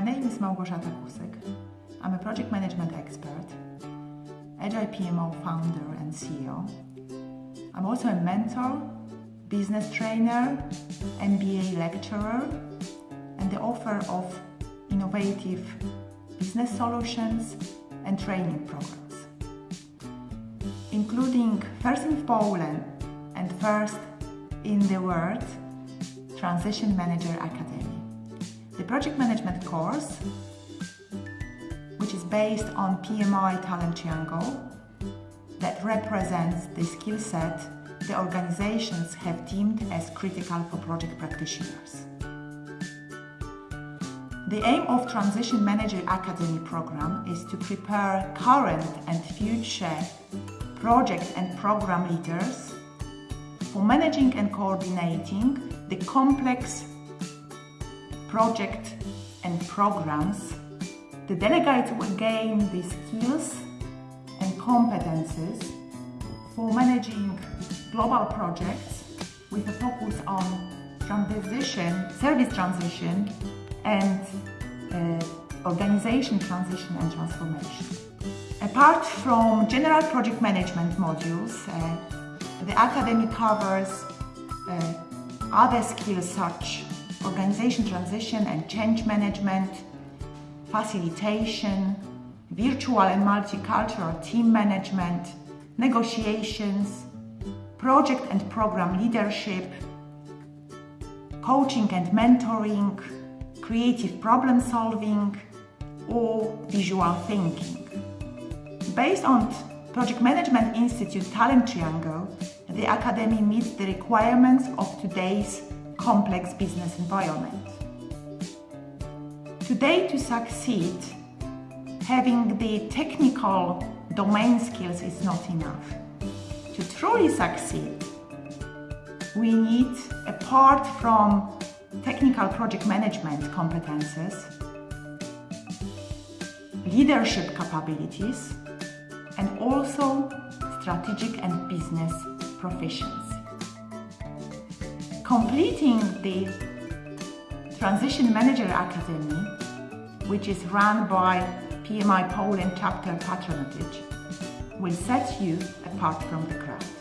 My name is Małgorzata Kusek. I'm a project management expert, Agile PMO founder and CEO. I'm also a mentor, business trainer, MBA lecturer, and the author of innovative business solutions and training programs, including first in Poland and first in the world Transition Manager Academy. The project management course, which is based on PMI Talent Triangle, that represents the skill set the organizations have deemed as critical for project practitioners. The aim of Transition Manager Academy program is to prepare current and future project and program leaders for managing and coordinating the complex project and programs, the delegates will gain the skills and competences for managing global projects with a focus on transition, service transition, and uh, organization transition and transformation. Apart from general project management modules, uh, the academy covers uh, other skills such organization transition and change management, facilitation, virtual and multicultural team management, negotiations, project and program leadership, coaching and mentoring, creative problem solving, or visual thinking. Based on Project Management Institute Talent Triangle, the Academy meets the requirements of today's complex business environment. Today, to succeed, having the technical domain skills is not enough. To truly succeed, we need, apart from technical project management competences, leadership capabilities, and also strategic and business proficiency completing the Transition Manager Academy, which is run by PMI Poland chapter patronage, will set you apart from the crowd.